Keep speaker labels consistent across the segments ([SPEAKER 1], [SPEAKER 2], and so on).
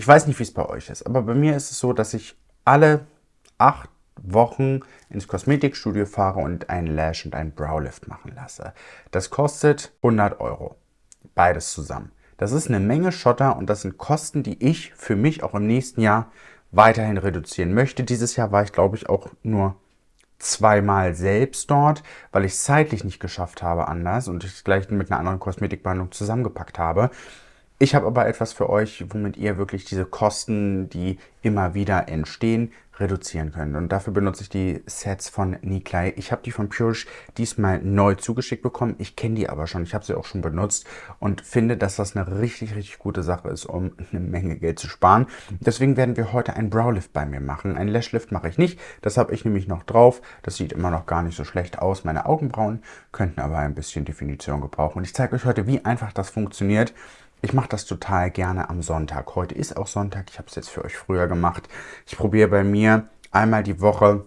[SPEAKER 1] Ich weiß nicht, wie es bei euch ist, aber bei mir ist es so, dass ich alle acht Wochen ins Kosmetikstudio fahre und einen Lash und einen Browlift machen lasse. Das kostet 100 Euro. Beides zusammen. Das ist eine Menge Schotter und das sind Kosten, die ich für mich auch im nächsten Jahr weiterhin reduzieren möchte. Dieses Jahr war ich, glaube ich, auch nur zweimal selbst dort, weil ich es zeitlich nicht geschafft habe anders und ich es gleich mit einer anderen Kosmetikbehandlung zusammengepackt habe. Ich habe aber etwas für euch, womit ihr wirklich diese Kosten, die immer wieder entstehen, reduzieren könnt. Und dafür benutze ich die Sets von Niklai. Ich habe die von Purish diesmal neu zugeschickt bekommen. Ich kenne die aber schon. Ich habe sie auch schon benutzt und finde, dass das eine richtig, richtig gute Sache ist, um eine Menge Geld zu sparen. Deswegen werden wir heute einen Browlift bei mir machen. Einen Lashlift mache ich nicht. Das habe ich nämlich noch drauf. Das sieht immer noch gar nicht so schlecht aus. Meine Augenbrauen könnten aber ein bisschen Definition gebrauchen. Und ich zeige euch heute, wie einfach das funktioniert. Ich mache das total gerne am Sonntag. Heute ist auch Sonntag. Ich habe es jetzt für euch früher gemacht. Ich probiere bei mir einmal die Woche,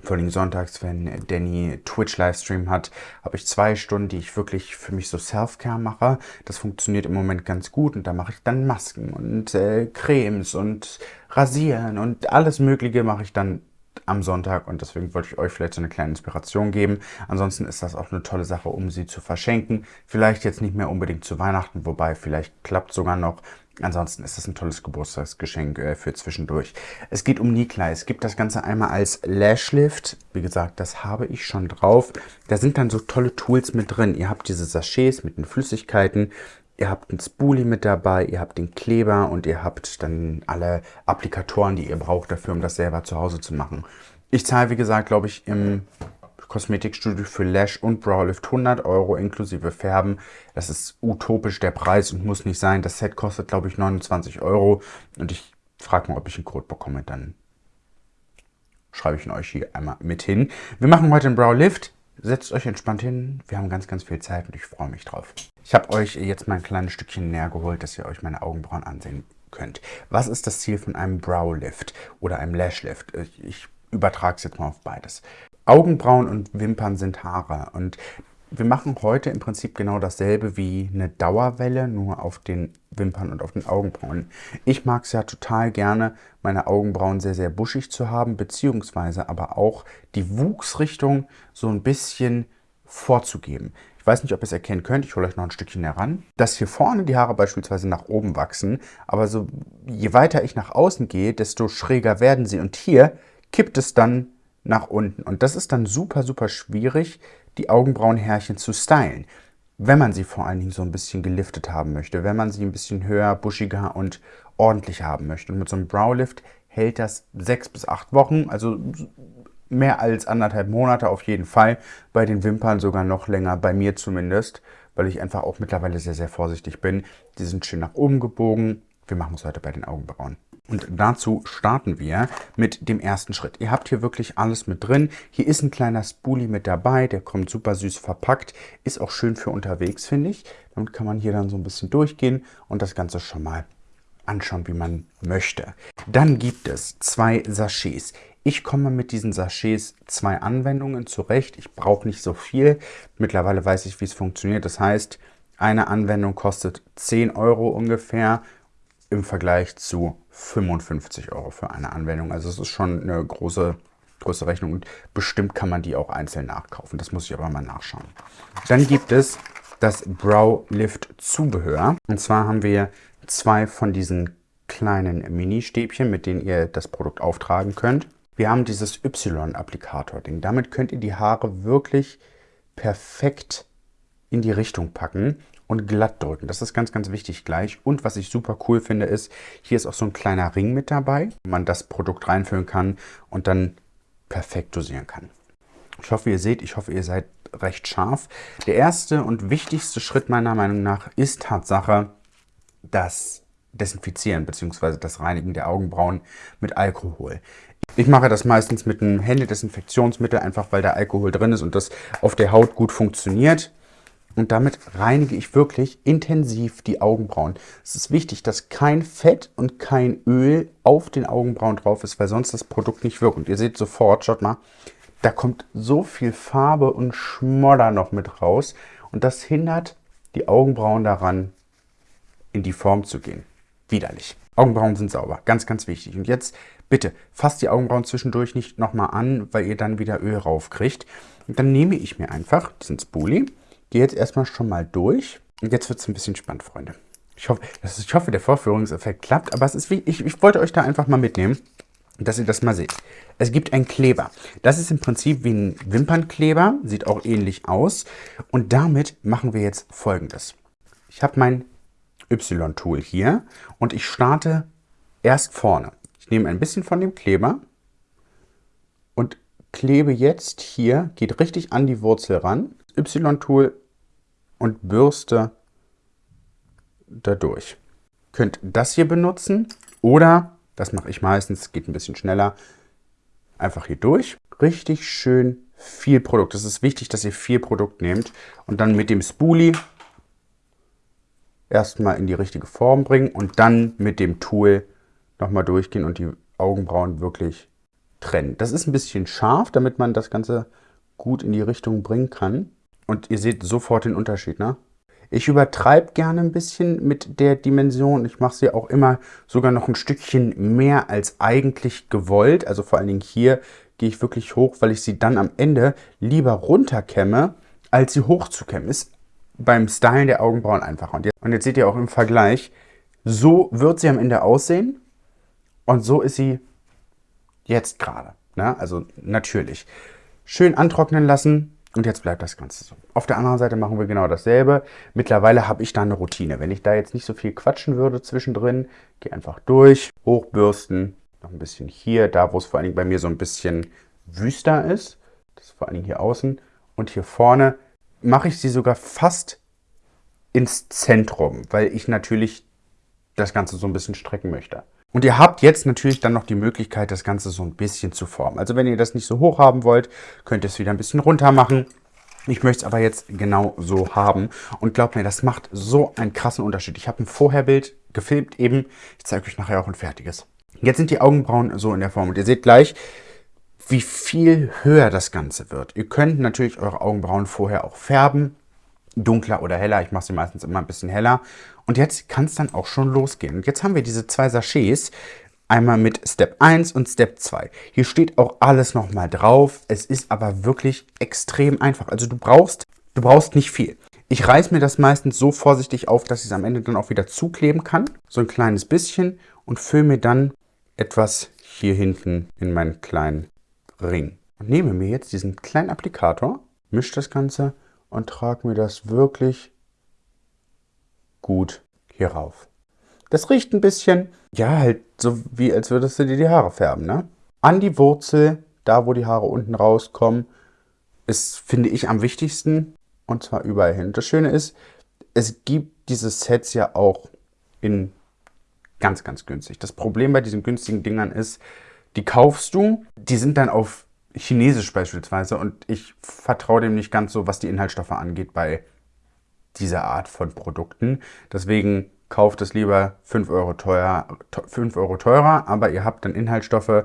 [SPEAKER 1] vor allem sonntags, wenn Danny Twitch-Livestream hat, habe ich zwei Stunden, die ich wirklich für mich so Self-Care mache. Das funktioniert im Moment ganz gut und da mache ich dann Masken und äh, Cremes und Rasieren und alles Mögliche mache ich dann am Sonntag und deswegen wollte ich euch vielleicht so eine kleine Inspiration geben. Ansonsten ist das auch eine tolle Sache, um sie zu verschenken. Vielleicht jetzt nicht mehr unbedingt zu Weihnachten, wobei vielleicht klappt sogar noch. Ansonsten ist das ein tolles Geburtstagsgeschenk äh, für zwischendurch. Es geht um Niklai. Es gibt das Ganze einmal als Lashlift. Wie gesagt, das habe ich schon drauf. Da sind dann so tolle Tools mit drin. Ihr habt diese Sachets mit den Flüssigkeiten. Ihr habt einen Spoolie mit dabei, ihr habt den Kleber und ihr habt dann alle Applikatoren, die ihr braucht dafür, um das selber zu Hause zu machen. Ich zahle, wie gesagt, glaube ich, im Kosmetikstudio für Lash und Browlift 100 Euro inklusive Färben. Das ist utopisch der Preis und muss nicht sein. Das Set kostet, glaube ich, 29 Euro. Und ich frage mal, ob ich einen Code bekomme. Dann schreibe ich ihn euch hier einmal mit hin. Wir machen heute einen Browlift. Setzt euch entspannt hin. Wir haben ganz, ganz viel Zeit und ich freue mich drauf. Ich habe euch jetzt mal ein kleines Stückchen näher geholt, dass ihr euch meine Augenbrauen ansehen könnt. Was ist das Ziel von einem Browlift oder einem Lashlift? Ich übertrage es jetzt mal auf beides. Augenbrauen und Wimpern sind Haare und wir machen heute im Prinzip genau dasselbe wie eine Dauerwelle, nur auf den Wimpern und auf den Augenbrauen. Ich mag es ja total gerne, meine Augenbrauen sehr, sehr buschig zu haben, beziehungsweise aber auch die Wuchsrichtung so ein bisschen vorzugeben. Ich weiß nicht, ob ihr es erkennen könnt, ich hole euch noch ein Stückchen heran, dass hier vorne die Haare beispielsweise nach oben wachsen, aber so je weiter ich nach außen gehe, desto schräger werden sie und hier kippt es dann nach unten und das ist dann super, super schwierig, die Augenbrauenhärchen zu stylen, wenn man sie vor allen Dingen so ein bisschen geliftet haben möchte, wenn man sie ein bisschen höher, buschiger und ordentlich haben möchte. Und mit so einem Browlift hält das sechs bis acht Wochen, also mehr als anderthalb Monate auf jeden Fall. Bei den Wimpern sogar noch länger, bei mir zumindest, weil ich einfach auch mittlerweile sehr, sehr vorsichtig bin. Die sind schön nach oben gebogen. Wir machen es heute bei den Augenbrauen. Und dazu starten wir mit dem ersten Schritt. Ihr habt hier wirklich alles mit drin. Hier ist ein kleiner Spoolie mit dabei, der kommt super süß verpackt. Ist auch schön für unterwegs, finde ich. Damit kann man hier dann so ein bisschen durchgehen und das Ganze schon mal anschauen, wie man möchte. Dann gibt es zwei Sachets. Ich komme mit diesen Sachets zwei Anwendungen zurecht. Ich brauche nicht so viel. Mittlerweile weiß ich, wie es funktioniert. Das heißt, eine Anwendung kostet 10 Euro ungefähr im Vergleich zu 55 Euro für eine Anwendung. Also es ist schon eine große, große Rechnung und bestimmt kann man die auch einzeln nachkaufen. Das muss ich aber mal nachschauen. Dann gibt es das Brow Lift Zubehör. Und zwar haben wir zwei von diesen kleinen Mini-Stäbchen, mit denen ihr das Produkt auftragen könnt. Wir haben dieses Y-Applikator-Ding. Damit könnt ihr die Haare wirklich perfekt in die Richtung packen und glatt drücken. Das ist ganz, ganz wichtig gleich. Und was ich super cool finde, ist, hier ist auch so ein kleiner Ring mit dabei, wo man das Produkt reinfüllen kann und dann perfekt dosieren kann. Ich hoffe, ihr seht, ich hoffe, ihr seid recht scharf. Der erste und wichtigste Schritt meiner Meinung nach ist Tatsache das Desinfizieren bzw. das Reinigen der Augenbrauen mit Alkohol. Ich mache das meistens mit einem Händedesinfektionsmittel, einfach weil da Alkohol drin ist und das auf der Haut gut funktioniert. Und damit reinige ich wirklich intensiv die Augenbrauen. Es ist wichtig, dass kein Fett und kein Öl auf den Augenbrauen drauf ist, weil sonst das Produkt nicht wirkt. Und ihr seht sofort, schaut mal, da kommt so viel Farbe und Schmodder noch mit raus. Und das hindert die Augenbrauen daran, in die Form zu gehen. Widerlich. Augenbrauen sind sauber, ganz, ganz wichtig. Und jetzt bitte fasst die Augenbrauen zwischendurch nicht nochmal an, weil ihr dann wieder Öl raufkriegt. Und dann nehme ich mir einfach diesen Spoolie, gehe jetzt erstmal schon mal durch. Und jetzt wird es ein bisschen spannend, Freunde. Ich hoffe, ist, ich hoffe, der Vorführungseffekt klappt, aber es ist wie, ich, ich wollte euch da einfach mal mitnehmen, dass ihr das mal seht. Es gibt einen Kleber. Das ist im Prinzip wie ein Wimpernkleber, sieht auch ähnlich aus. Und damit machen wir jetzt folgendes. Ich habe mein Y-Tool hier und ich starte erst vorne. Ich nehme ein bisschen von dem Kleber und klebe jetzt hier, geht richtig an die Wurzel ran, Y-Tool und bürste dadurch. Könnt das hier benutzen oder, das mache ich meistens, geht ein bisschen schneller, einfach hier durch. Richtig schön viel Produkt. Es ist wichtig, dass ihr viel Produkt nehmt und dann mit dem Spoolie erstmal in die richtige Form bringen und dann mit dem Tool nochmal durchgehen und die Augenbrauen wirklich trennen. Das ist ein bisschen scharf, damit man das Ganze gut in die Richtung bringen kann. Und ihr seht sofort den Unterschied, ne? Ich übertreibe gerne ein bisschen mit der Dimension. Ich mache sie auch immer sogar noch ein Stückchen mehr als eigentlich gewollt. Also vor allen Dingen hier gehe ich wirklich hoch, weil ich sie dann am Ende lieber runterkämme, als sie hochzukämmen. Ist beim Stylen der Augenbrauen einfacher. Und jetzt, und jetzt seht ihr auch im Vergleich, so wird sie am Ende aussehen und so ist sie jetzt gerade. Ne? Also natürlich. Schön antrocknen lassen und jetzt bleibt das Ganze so. Auf der anderen Seite machen wir genau dasselbe. Mittlerweile habe ich da eine Routine. Wenn ich da jetzt nicht so viel quatschen würde zwischendrin, gehe einfach durch, hochbürsten, noch ein bisschen hier, da wo es vor allen Dingen bei mir so ein bisschen wüster ist. Das ist vor allen Dingen hier außen. Und hier vorne mache ich sie sogar fast ins Zentrum, weil ich natürlich das Ganze so ein bisschen strecken möchte. Und ihr habt jetzt natürlich dann noch die Möglichkeit, das Ganze so ein bisschen zu formen. Also wenn ihr das nicht so hoch haben wollt, könnt ihr es wieder ein bisschen runter machen. Ich möchte es aber jetzt genau so haben. Und glaubt mir, das macht so einen krassen Unterschied. Ich habe ein Vorherbild gefilmt eben. Ich zeige euch nachher auch ein fertiges. Jetzt sind die Augenbrauen so in der Form. Und ihr seht gleich, wie viel höher das Ganze wird. Ihr könnt natürlich eure Augenbrauen vorher auch färben, dunkler oder heller. Ich mache sie meistens immer ein bisschen heller. Und jetzt kann es dann auch schon losgehen. Und jetzt haben wir diese zwei Sachets, einmal mit Step 1 und Step 2. Hier steht auch alles nochmal drauf. Es ist aber wirklich extrem einfach. Also du brauchst, du brauchst nicht viel. Ich reiße mir das meistens so vorsichtig auf, dass ich es am Ende dann auch wieder zukleben kann. So ein kleines bisschen und fülle mir dann etwas hier hinten in meinen kleinen Ring. Und nehme mir jetzt diesen kleinen Applikator, mische das Ganze und trage mir das wirklich gut hier rauf. Das riecht ein bisschen, ja, halt so wie als würdest du dir die Haare färben, ne? An die Wurzel, da wo die Haare unten rauskommen, ist, finde ich, am wichtigsten. Und zwar überall hin. Das Schöne ist, es gibt diese Sets ja auch in ganz, ganz günstig. Das Problem bei diesen günstigen Dingern ist, die kaufst du, die sind dann auf Chinesisch beispielsweise und ich vertraue dem nicht ganz so, was die Inhaltsstoffe angeht bei dieser Art von Produkten. Deswegen kauft es lieber 5 Euro, teuer, 5 Euro teurer, aber ihr habt dann Inhaltsstoffe,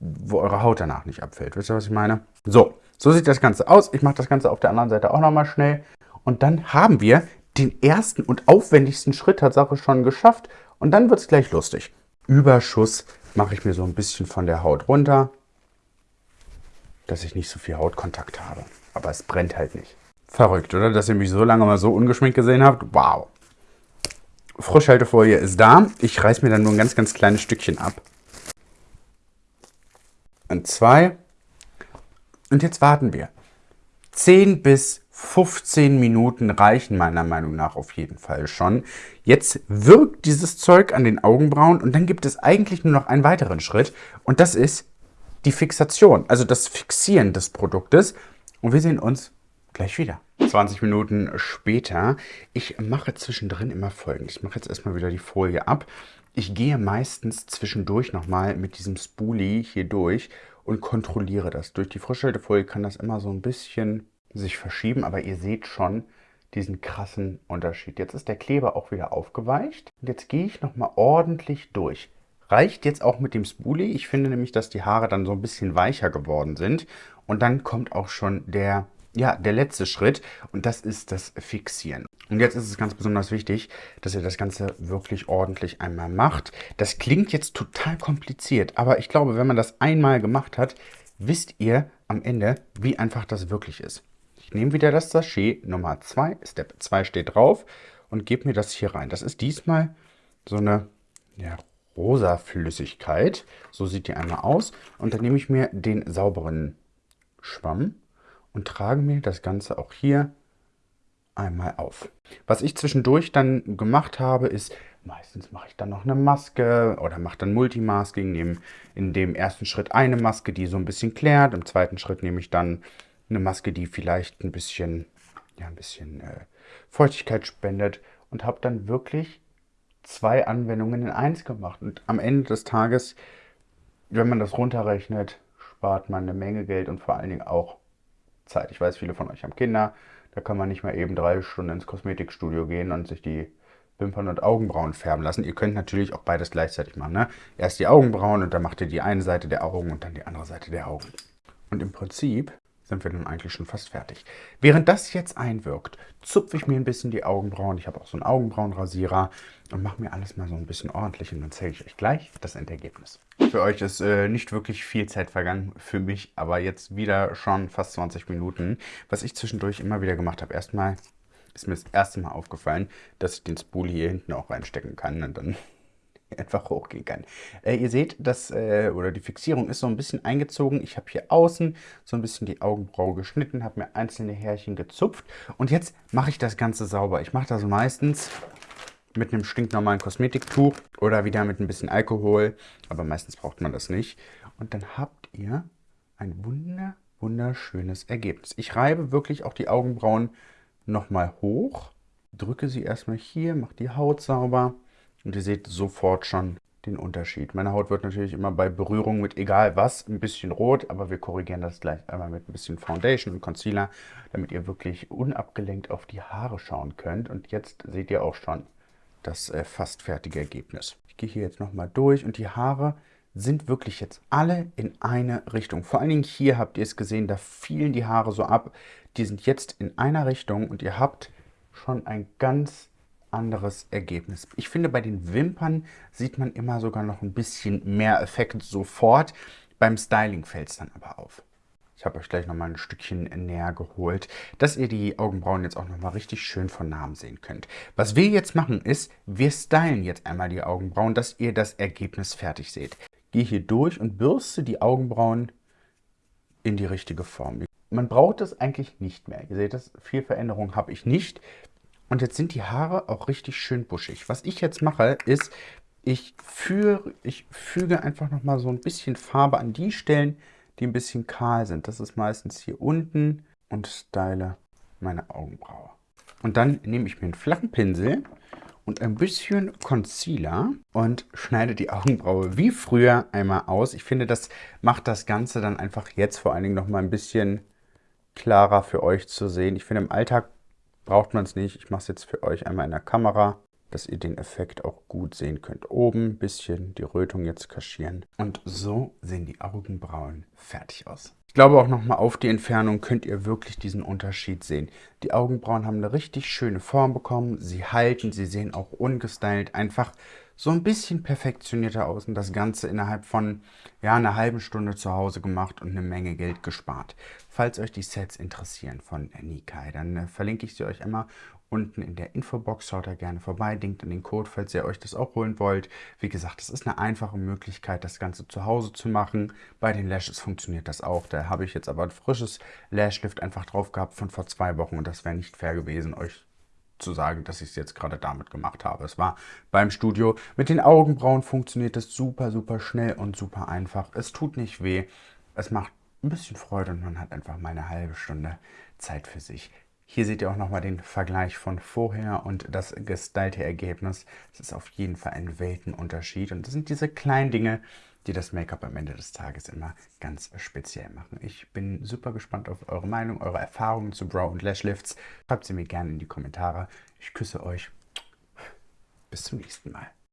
[SPEAKER 1] wo eure Haut danach nicht abfällt. Wisst ihr, was ich meine? So, so sieht das Ganze aus. Ich mache das Ganze auf der anderen Seite auch nochmal schnell. Und dann haben wir den ersten und aufwendigsten Schritt Tatsache schon geschafft. Und dann wird es gleich lustig. Überschuss mache ich mir so ein bisschen von der Haut runter, dass ich nicht so viel Hautkontakt habe. Aber es brennt halt nicht. Verrückt, oder? Dass ihr mich so lange mal so ungeschminkt gesehen habt. Wow. Frischhaltefolie ist da. Ich reiße mir dann nur ein ganz, ganz kleines Stückchen ab. Und zwei. Und jetzt warten wir. 10 bis 15 Minuten reichen meiner Meinung nach auf jeden Fall schon. Jetzt wirkt dieses Zeug an den Augenbrauen und dann gibt es eigentlich nur noch einen weiteren Schritt und das ist die Fixation, also das Fixieren des Produktes. Und wir sehen uns gleich wieder. 20 Minuten später. Ich mache zwischendrin immer folgendes. Ich mache jetzt erstmal wieder die Folie ab. Ich gehe meistens zwischendurch nochmal mit diesem Spoolie hier durch und kontrolliere das. Durch die Frischhaltefolie kann das immer so ein bisschen sich verschieben, aber ihr seht schon diesen krassen Unterschied. Jetzt ist der Kleber auch wieder aufgeweicht und jetzt gehe ich nochmal ordentlich durch. Reicht jetzt auch mit dem Spoolie. Ich finde nämlich, dass die Haare dann so ein bisschen weicher geworden sind und dann kommt auch schon der ja, der letzte Schritt und das ist das Fixieren. Und jetzt ist es ganz besonders wichtig, dass ihr das Ganze wirklich ordentlich einmal macht. Das klingt jetzt total kompliziert, aber ich glaube, wenn man das einmal gemacht hat, wisst ihr am Ende, wie einfach das wirklich ist. Ich nehme wieder das Sachet Nummer 2, Step 2 steht drauf und gebe mir das hier rein. Das ist diesmal so eine ja, rosa Flüssigkeit. So sieht die einmal aus. Und dann nehme ich mir den sauberen Schwamm und trage mir das Ganze auch hier einmal auf. Was ich zwischendurch dann gemacht habe, ist, meistens mache ich dann noch eine Maske oder mache dann Multimasking, nehme in dem ersten Schritt eine Maske, die so ein bisschen klärt, im zweiten Schritt nehme ich dann eine Maske, die vielleicht ein bisschen, ja, ein bisschen äh, Feuchtigkeit spendet und habe dann wirklich zwei Anwendungen in eins gemacht. Und am Ende des Tages, wenn man das runterrechnet, spart man eine Menge Geld und vor allen Dingen auch Zeit. Ich weiß, viele von euch haben Kinder, da kann man nicht mehr eben drei Stunden ins Kosmetikstudio gehen und sich die Wimpern und Augenbrauen färben lassen. Ihr könnt natürlich auch beides gleichzeitig machen. Ne? Erst die Augenbrauen und dann macht ihr die eine Seite der Augen und dann die andere Seite der Augen. Und im Prinzip sind wir dann eigentlich schon fast fertig. Während das jetzt einwirkt, zupfe ich mir ein bisschen die Augenbrauen. Ich habe auch so einen Augenbrauenrasierer und mache mir alles mal so ein bisschen ordentlich und dann zeige ich euch gleich das Endergebnis. Für euch ist äh, nicht wirklich viel Zeit vergangen, für mich aber jetzt wieder schon fast 20 Minuten. Was ich zwischendurch immer wieder gemacht habe, erstmal ist mir das erste Mal aufgefallen, dass ich den Spool hier hinten auch reinstecken kann und dann einfach hochgehen kann. Äh, ihr seht, dass, äh, oder die Fixierung ist so ein bisschen eingezogen. Ich habe hier außen so ein bisschen die Augenbraue geschnitten, habe mir einzelne Härchen gezupft und jetzt mache ich das Ganze sauber. Ich mache das meistens mit einem stinknormalen Kosmetiktuch oder wieder mit ein bisschen Alkohol, aber meistens braucht man das nicht. Und dann habt ihr ein wunder, wunderschönes Ergebnis. Ich reibe wirklich auch die Augenbrauen nochmal hoch, drücke sie erstmal hier, mache die Haut sauber und ihr seht sofort schon den Unterschied. Meine Haut wird natürlich immer bei Berührung mit egal was ein bisschen rot, aber wir korrigieren das gleich einmal mit ein bisschen Foundation und Concealer, damit ihr wirklich unabgelenkt auf die Haare schauen könnt. Und jetzt seht ihr auch schon das äh, fast fertige Ergebnis. Ich gehe hier jetzt nochmal durch und die Haare sind wirklich jetzt alle in eine Richtung. Vor allen Dingen hier habt ihr es gesehen, da fielen die Haare so ab. Die sind jetzt in einer Richtung und ihr habt schon ein ganz anderes Ergebnis. Ich finde, bei den Wimpern sieht man immer sogar noch ein bisschen mehr Effekt sofort. Beim Styling fällt es dann aber auf. Ich habe euch gleich nochmal ein Stückchen näher geholt, dass ihr die Augenbrauen jetzt auch nochmal richtig schön von Namen sehen könnt. Was wir jetzt machen ist, wir stylen jetzt einmal die Augenbrauen, dass ihr das Ergebnis fertig seht. Gehe hier durch und bürste die Augenbrauen in die richtige Form. Man braucht es eigentlich nicht mehr. Ihr seht das, viel Veränderung habe ich nicht. Und jetzt sind die Haare auch richtig schön buschig. Was ich jetzt mache, ist, ich, führe, ich füge einfach nochmal so ein bisschen Farbe an die Stellen, die ein bisschen kahl sind. Das ist meistens hier unten und style meine Augenbraue. Und dann nehme ich mir einen flachen Pinsel und ein bisschen Concealer und schneide die Augenbraue wie früher einmal aus. Ich finde, das macht das Ganze dann einfach jetzt vor allen Dingen nochmal ein bisschen klarer für euch zu sehen. Ich finde, im Alltag braucht man es nicht. Ich mache es jetzt für euch einmal in der Kamera, dass ihr den Effekt auch gut sehen könnt. Oben ein bisschen die Rötung jetzt kaschieren. Und so sehen die Augenbrauen fertig aus. Ich glaube auch nochmal auf die Entfernung könnt ihr wirklich diesen Unterschied sehen. Die Augenbrauen haben eine richtig schöne Form bekommen. Sie halten, sie sehen auch ungestylt einfach so ein bisschen perfektionierter aus und das Ganze innerhalb von ja, einer halben Stunde zu Hause gemacht und eine Menge Geld gespart. Falls euch die Sets interessieren von Nikai, dann äh, verlinke ich sie euch immer unten in der Infobox. Schaut da gerne vorbei, denkt an den Code, falls ihr euch das auch holen wollt. Wie gesagt, das ist eine einfache Möglichkeit, das Ganze zu Hause zu machen. Bei den Lashes funktioniert das auch. Da habe ich jetzt aber ein frisches Lashlift einfach drauf gehabt von vor zwei Wochen und das wäre nicht fair gewesen, euch zu sagen, dass ich es jetzt gerade damit gemacht habe. Es war beim Studio. Mit den Augenbrauen funktioniert es super, super schnell und super einfach. Es tut nicht weh. Es macht ein bisschen Freude und man hat einfach mal eine halbe Stunde Zeit für sich. Hier seht ihr auch nochmal den Vergleich von vorher und das gestylte Ergebnis. Es ist auf jeden Fall ein Weltenunterschied und das sind diese kleinen Dinge, die das Make-up am Ende des Tages immer ganz speziell machen. Ich bin super gespannt auf eure Meinung, eure Erfahrungen zu Brow- und Lashlifts. Schreibt sie mir gerne in die Kommentare. Ich küsse euch. Bis zum nächsten Mal.